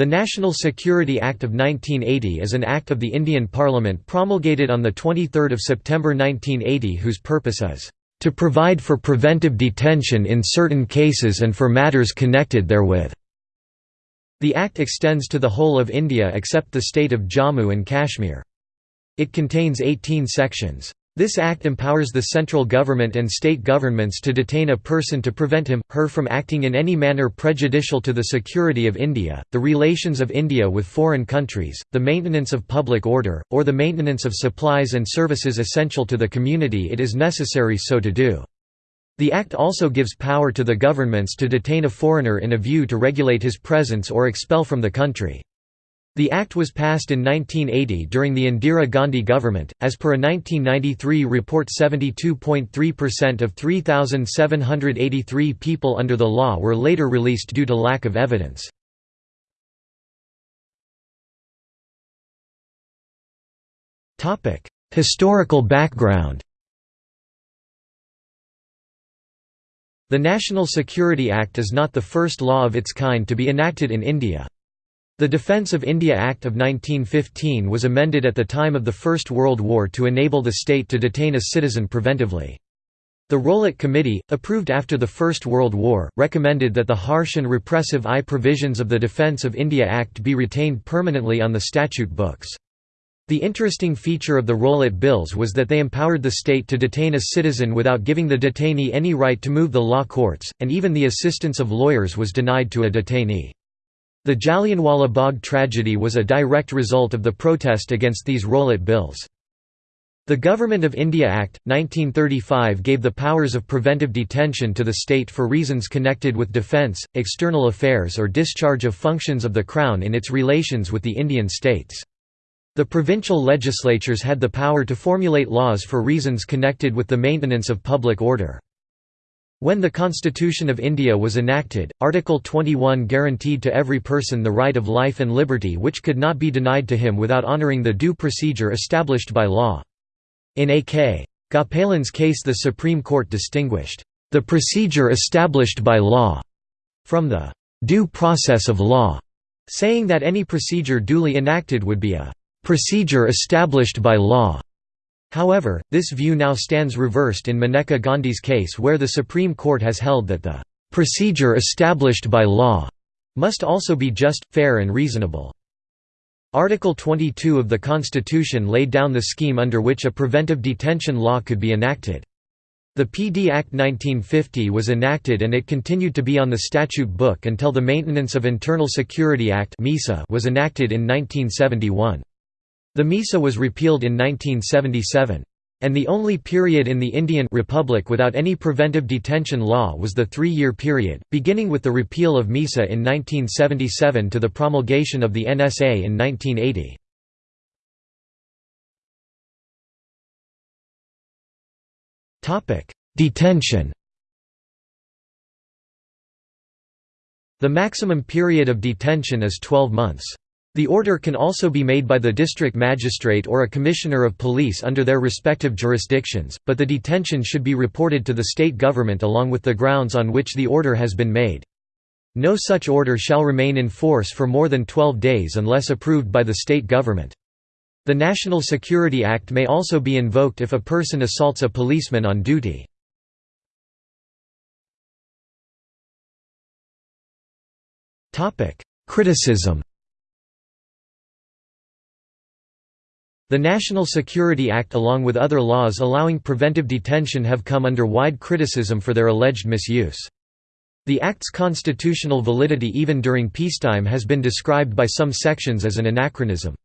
The National Security Act of 1980 is an act of the Indian Parliament promulgated on 23 September 1980 whose purpose is, "...to provide for preventive detention in certain cases and for matters connected therewith." The act extends to the whole of India except the state of Jammu and Kashmir. It contains 18 sections. This act empowers the central government and state governments to detain a person to prevent him, her from acting in any manner prejudicial to the security of India, the relations of India with foreign countries, the maintenance of public order, or the maintenance of supplies and services essential to the community it is necessary so to do. The Act also gives power to the governments to detain a foreigner in a view to regulate his presence or expel from the country. The Act was passed in 1980 during the Indira Gandhi government. As per a 1993 report, 72.3% of 3,783 people under the law were later released due to lack of evidence. Historical background The National Security Act is not the first law of its kind to be enacted in India. The Defence of India Act of 1915 was amended at the time of the First World War to enable the state to detain a citizen preventively. The Rowlatt Committee, approved after the First World War, recommended that the harsh and repressive I provisions of the Defence of India Act be retained permanently on the statute books. The interesting feature of the Rowlatt Bills was that they empowered the state to detain a citizen without giving the detainee any right to move the law courts, and even the assistance of lawyers was denied to a detainee. The Jallianwala Bagh tragedy was a direct result of the protest against these Rowlatt bills. The Government of India Act, 1935 gave the powers of preventive detention to the state for reasons connected with defence, external affairs or discharge of functions of the Crown in its relations with the Indian states. The provincial legislatures had the power to formulate laws for reasons connected with the maintenance of public order. When the Constitution of India was enacted, Article 21 guaranteed to every person the right of life and liberty which could not be denied to him without honouring the due procedure established by law. In A.K. Gopalan's case the Supreme Court distinguished, "...the procedure established by law," from the "...due process of law", saying that any procedure duly enacted would be a "...procedure established by law." However, this view now stands reversed in Maneka Gandhi's case where the Supreme Court has held that the "...procedure established by law," must also be just, fair and reasonable. Article 22 of the Constitution laid down the scheme under which a preventive detention law could be enacted. The PD Act 1950 was enacted and it continued to be on the statute book until the Maintenance of Internal Security Act was enacted in 1971. The MISA was repealed in 1977. And the only period in the Indian Republic without any preventive detention law was the three-year period, beginning with the repeal of MISA in 1977 to the promulgation of the NSA in 1980. Detention The maximum period of detention is 12 months. The order can also be made by the district magistrate or a commissioner of police under their respective jurisdictions, but the detention should be reported to the state government along with the grounds on which the order has been made. No such order shall remain in force for more than 12 days unless approved by the state government. The National Security Act may also be invoked if a person assaults a policeman on duty. Criticism The National Security Act along with other laws allowing preventive detention have come under wide criticism for their alleged misuse. The Act's constitutional validity even during peacetime has been described by some sections as an anachronism.